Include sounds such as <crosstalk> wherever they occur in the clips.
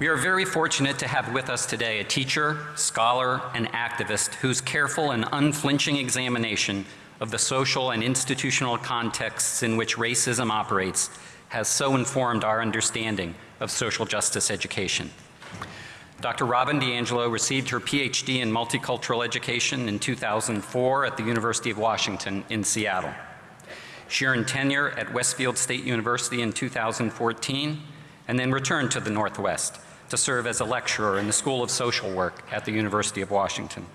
We are very fortunate to have with us today a teacher, scholar, and activist whose careful and unflinching examination of the social and institutional contexts in which racism operates has so informed our understanding of social justice education. Dr. Robin DiAngelo received her PhD in multicultural education in 2004 at the University of Washington in Seattle. She earned tenure at Westfield State University in 2014 and then returned to the Northwest to serve as a lecturer in the School of Social Work at the University of Washington.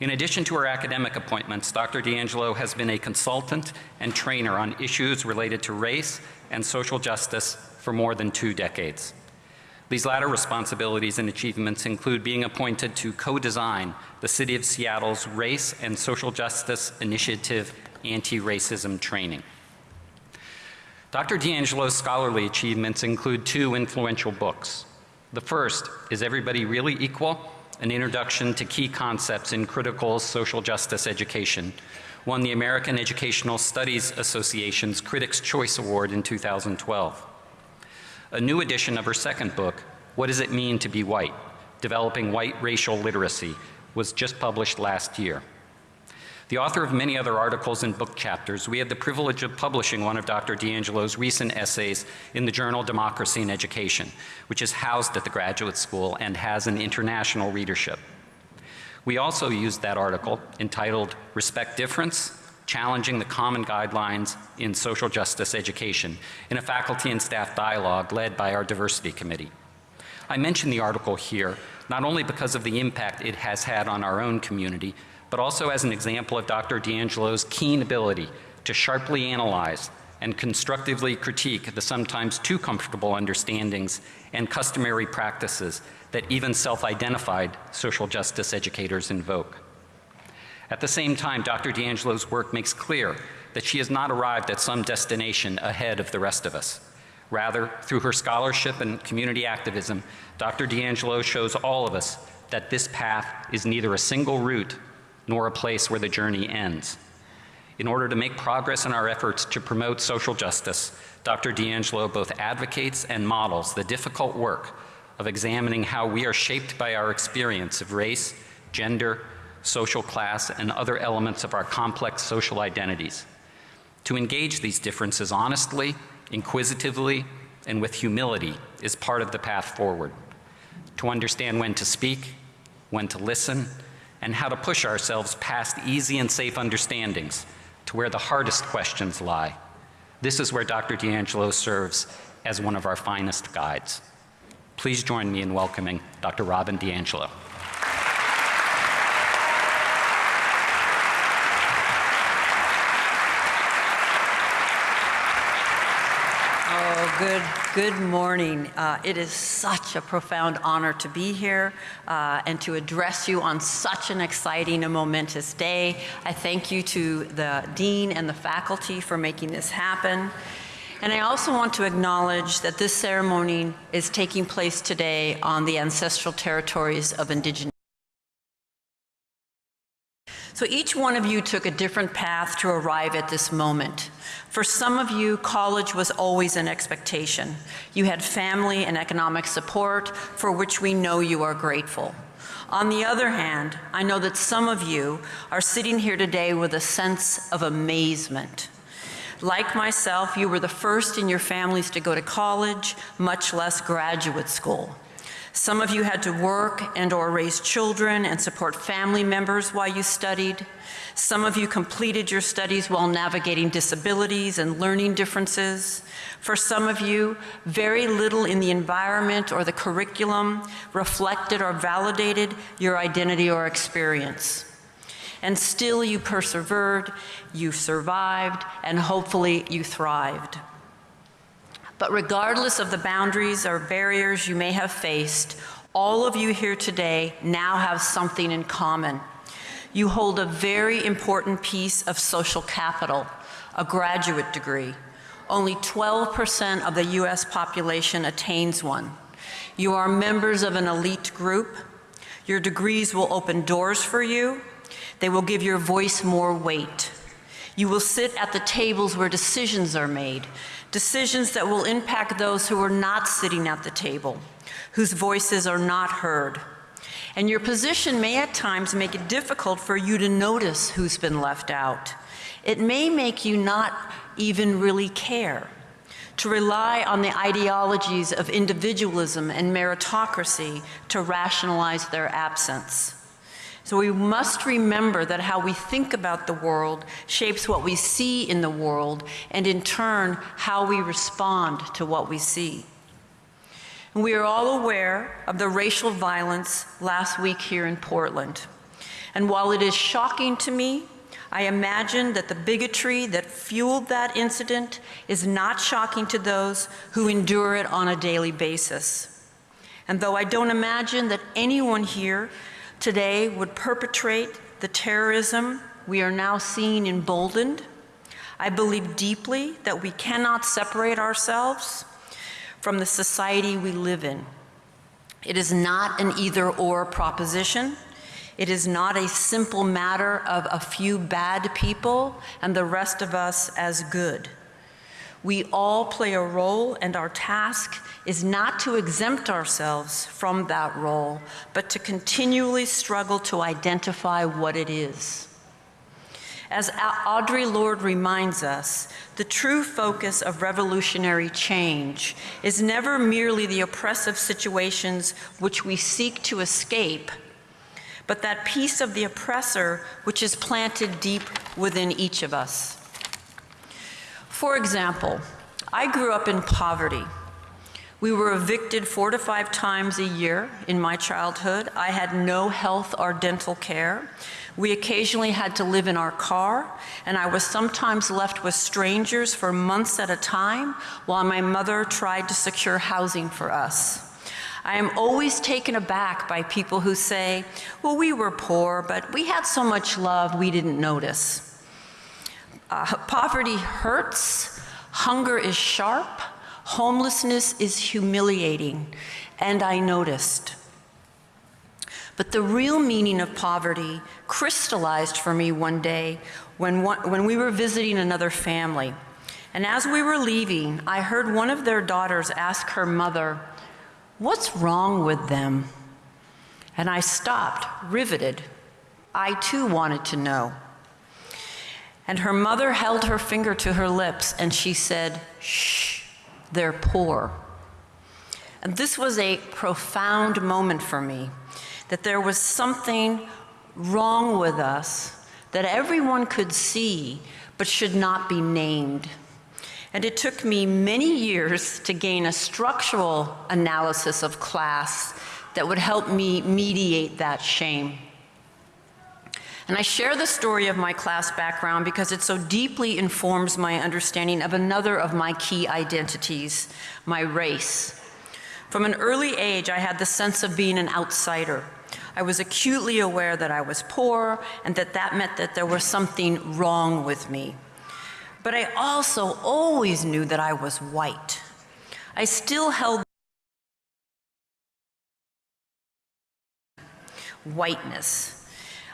In addition to her academic appointments, Dr. DiAngelo has been a consultant and trainer on issues related to race and social justice for more than two decades. These latter responsibilities and achievements include being appointed to co-design the City of Seattle's Race and Social Justice Initiative Anti-Racism Training. Dr. DiAngelo's scholarly achievements include two influential books, the first is Everybody Really Equal? An Introduction to Key Concepts in Critical Social Justice Education, won the American Educational Studies Association's Critics' Choice Award in 2012. A new edition of her second book, What Does It Mean to Be White? Developing White Racial Literacy, was just published last year. The author of many other articles and book chapters, we had the privilege of publishing one of Dr. DiAngelo's recent essays in the journal Democracy in Education, which is housed at the graduate school and has an international readership. We also used that article entitled Respect Difference, Challenging the Common Guidelines in Social Justice Education in a faculty and staff dialogue led by our diversity committee. I mention the article here not only because of the impact it has had on our own community, but also as an example of Dr. DiAngelo's keen ability to sharply analyze and constructively critique the sometimes too comfortable understandings and customary practices that even self-identified social justice educators invoke. At the same time, Dr. DiAngelo's work makes clear that she has not arrived at some destination ahead of the rest of us. Rather, through her scholarship and community activism, Dr. DiAngelo shows all of us that this path is neither a single route nor a place where the journey ends. In order to make progress in our efforts to promote social justice, Dr. DiAngelo both advocates and models the difficult work of examining how we are shaped by our experience of race, gender, social class, and other elements of our complex social identities. To engage these differences honestly, inquisitively, and with humility is part of the path forward. To understand when to speak, when to listen, and how to push ourselves past easy and safe understandings to where the hardest questions lie. This is where Dr. DiAngelo serves as one of our finest guides. Please join me in welcoming Dr. Robin DiAngelo. Good, good morning. Uh, it is such a profound honor to be here uh, and to address you on such an exciting and momentous day. I thank you to the Dean and the faculty for making this happen. And I also want to acknowledge that this ceremony is taking place today on the ancestral territories of indigenous so each one of you took a different path to arrive at this moment. For some of you, college was always an expectation. You had family and economic support for which we know you are grateful. On the other hand, I know that some of you are sitting here today with a sense of amazement. Like myself, you were the first in your families to go to college, much less graduate school. Some of you had to work and or raise children and support family members while you studied. Some of you completed your studies while navigating disabilities and learning differences. For some of you, very little in the environment or the curriculum reflected or validated your identity or experience. And still you persevered, you survived, and hopefully you thrived. But regardless of the boundaries or barriers you may have faced, all of you here today now have something in common. You hold a very important piece of social capital, a graduate degree. Only 12% of the US population attains one. You are members of an elite group. Your degrees will open doors for you. They will give your voice more weight. You will sit at the tables where decisions are made, decisions that will impact those who are not sitting at the table, whose voices are not heard. And your position may at times make it difficult for you to notice who's been left out. It may make you not even really care, to rely on the ideologies of individualism and meritocracy to rationalize their absence. So we must remember that how we think about the world shapes what we see in the world, and in turn, how we respond to what we see. And we are all aware of the racial violence last week here in Portland. And while it is shocking to me, I imagine that the bigotry that fueled that incident is not shocking to those who endure it on a daily basis. And though I don't imagine that anyone here today would perpetrate the terrorism we are now seeing emboldened, I believe deeply that we cannot separate ourselves from the society we live in. It is not an either or proposition. It is not a simple matter of a few bad people and the rest of us as good. We all play a role, and our task is not to exempt ourselves from that role, but to continually struggle to identify what it is. As Audre Lorde reminds us, the true focus of revolutionary change is never merely the oppressive situations which we seek to escape, but that piece of the oppressor which is planted deep within each of us. For example, I grew up in poverty. We were evicted four to five times a year in my childhood. I had no health or dental care. We occasionally had to live in our car, and I was sometimes left with strangers for months at a time while my mother tried to secure housing for us. I am always taken aback by people who say, well, we were poor, but we had so much love we didn't notice. Uh, poverty hurts, hunger is sharp, homelessness is humiliating, and I noticed. But the real meaning of poverty crystallized for me one day when, one, when we were visiting another family. And as we were leaving, I heard one of their daughters ask her mother, What's wrong with them? And I stopped, riveted. I too wanted to know. And her mother held her finger to her lips and she said, Shh, they're poor. And this was a profound moment for me that there was something wrong with us that everyone could see but should not be named. And it took me many years to gain a structural analysis of class that would help me mediate that shame. And I share the story of my class background because it so deeply informs my understanding of another of my key identities, my race. From an early age, I had the sense of being an outsider. I was acutely aware that I was poor and that that meant that there was something wrong with me. But I also always knew that I was white. I still held whiteness.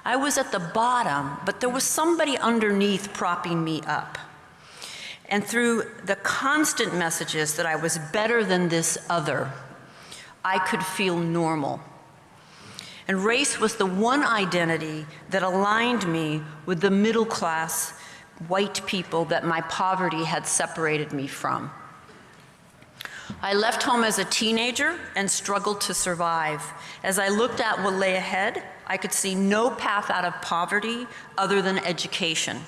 I was at the bottom, but there was somebody underneath propping me up. And through the constant messages that I was better than this other, I could feel normal. And race was the one identity that aligned me with the middle class white people that my poverty had separated me from. I left home as a teenager and struggled to survive. As I looked at what lay ahead, I could see no path out of poverty other than education.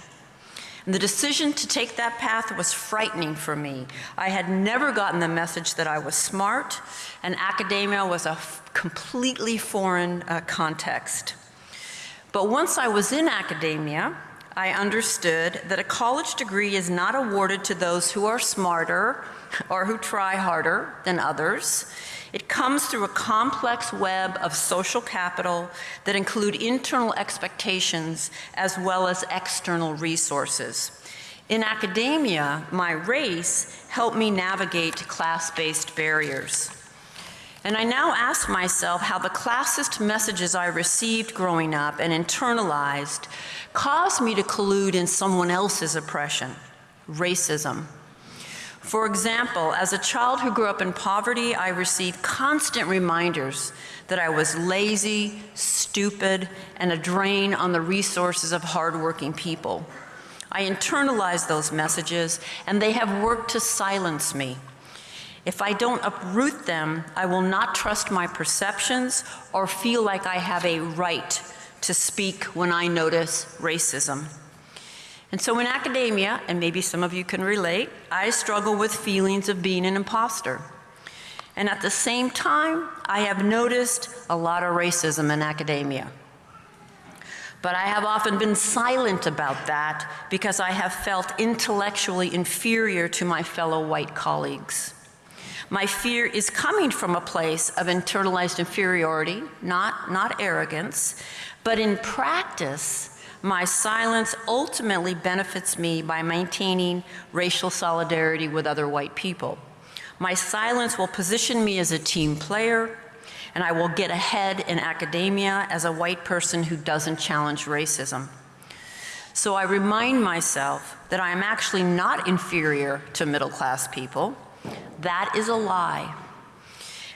And the decision to take that path was frightening for me. I had never gotten the message that I was smart, and academia was a completely foreign uh, context. But once I was in academia, I understood that a college degree is not awarded to those who are smarter or who try harder than others. It comes through a complex web of social capital that include internal expectations as well as external resources. In academia, my race helped me navigate class-based barriers. And I now ask myself how the classist messages I received growing up and internalized caused me to collude in someone else's oppression, racism. For example, as a child who grew up in poverty, I received constant reminders that I was lazy, stupid, and a drain on the resources of hardworking people. I internalized those messages, and they have worked to silence me. If I don't uproot them, I will not trust my perceptions or feel like I have a right to speak when I notice racism. And so in academia, and maybe some of you can relate, I struggle with feelings of being an imposter. And at the same time, I have noticed a lot of racism in academia. But I have often been silent about that because I have felt intellectually inferior to my fellow white colleagues. My fear is coming from a place of internalized inferiority, not, not arrogance, but in practice, my silence ultimately benefits me by maintaining racial solidarity with other white people. My silence will position me as a team player, and I will get ahead in academia as a white person who doesn't challenge racism. So I remind myself that I am actually not inferior to middle class people. That is a lie.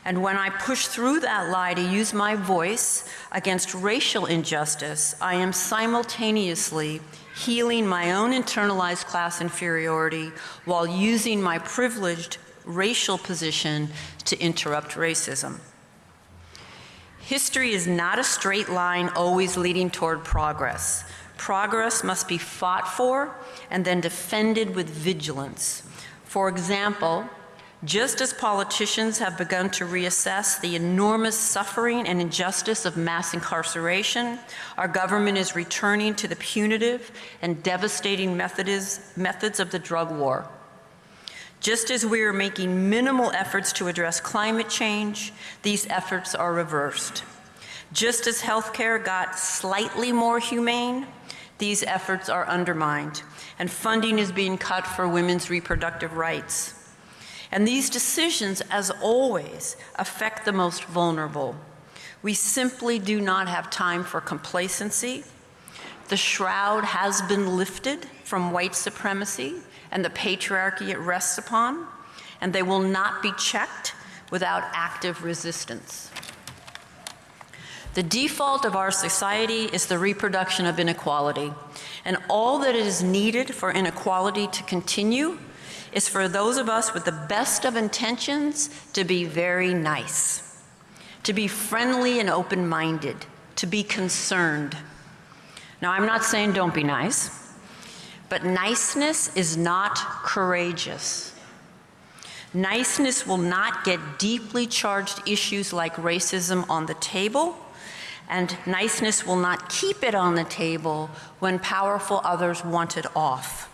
And when I push through that lie to use my voice against racial injustice, I am simultaneously healing my own internalized class inferiority while using my privileged racial position to interrupt racism. History is not a straight line always leading toward progress. Progress must be fought for and then defended with vigilance. For example, just as politicians have begun to reassess the enormous suffering and injustice of mass incarceration, our government is returning to the punitive and devastating methods, of the drug war. Just as we are making minimal efforts to address climate change, these efforts are reversed. Just as healthcare got slightly more humane, these efforts are undermined, and funding is being cut for women's reproductive rights. And these decisions, as always, affect the most vulnerable. We simply do not have time for complacency. The shroud has been lifted from white supremacy and the patriarchy it rests upon, and they will not be checked without active resistance. The default of our society is the reproduction of inequality, and all that is needed for inequality to continue is for those of us with the best of intentions to be very nice, to be friendly and open-minded, to be concerned. Now, I'm not saying don't be nice, but niceness is not courageous. Niceness will not get deeply charged issues like racism on the table, and niceness will not keep it on the table when powerful others want it off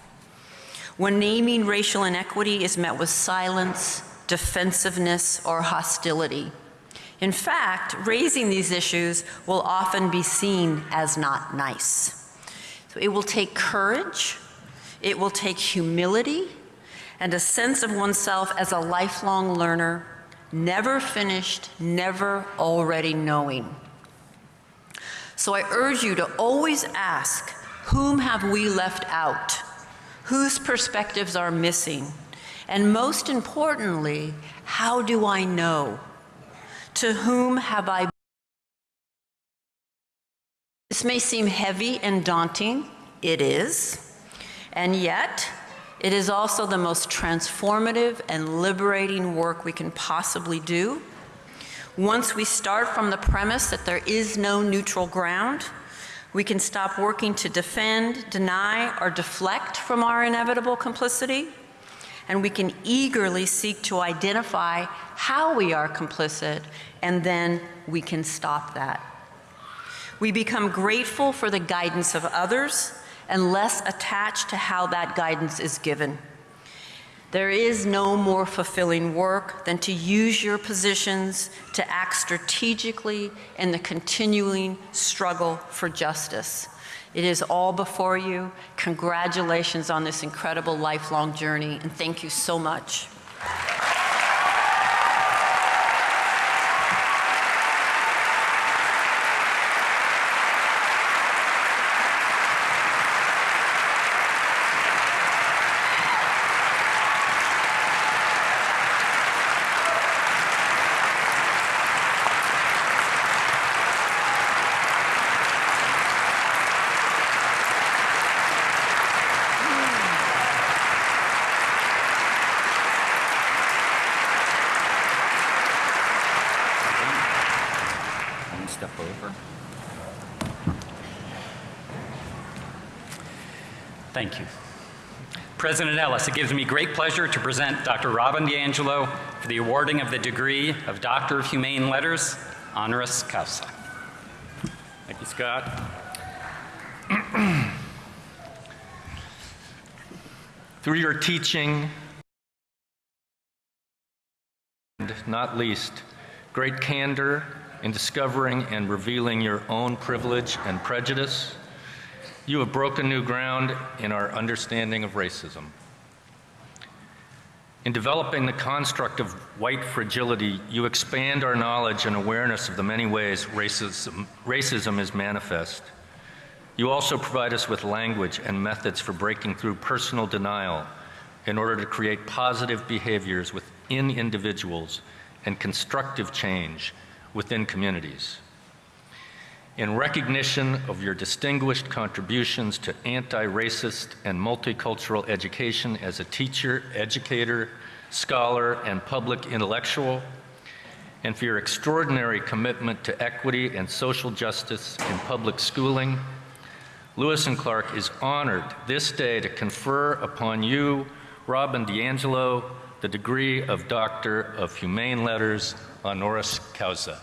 when naming racial inequity is met with silence, defensiveness, or hostility. In fact, raising these issues will often be seen as not nice. So it will take courage, it will take humility, and a sense of oneself as a lifelong learner, never finished, never already knowing. So I urge you to always ask, whom have we left out? Whose perspectives are missing? And most importantly, how do I know? To whom have I This may seem heavy and daunting. It is. And yet, it is also the most transformative and liberating work we can possibly do. Once we start from the premise that there is no neutral ground, we can stop working to defend, deny, or deflect from our inevitable complicity, and we can eagerly seek to identify how we are complicit, and then we can stop that. We become grateful for the guidance of others and less attached to how that guidance is given. There is no more fulfilling work than to use your positions to act strategically in the continuing struggle for justice. It is all before you. Congratulations on this incredible lifelong journey, and thank you so much. President Ellis, it gives me great pleasure to present Dr. Robin DiAngelo for the awarding of the degree of Doctor of Humane Letters, honoris causa. Thank you, Scott. <clears throat> Through your teaching, and not least, great candor in discovering and revealing your own privilege and prejudice, you have broken new ground in our understanding of racism. In developing the construct of white fragility, you expand our knowledge and awareness of the many ways racism, racism is manifest. You also provide us with language and methods for breaking through personal denial in order to create positive behaviors within individuals and constructive change within communities. In recognition of your distinguished contributions to anti-racist and multicultural education as a teacher, educator, scholar, and public intellectual, and for your extraordinary commitment to equity and social justice in public schooling, Lewis and Clark is honored this day to confer upon you, Robin DiAngelo, the degree of Doctor of Humane Letters honoris causa.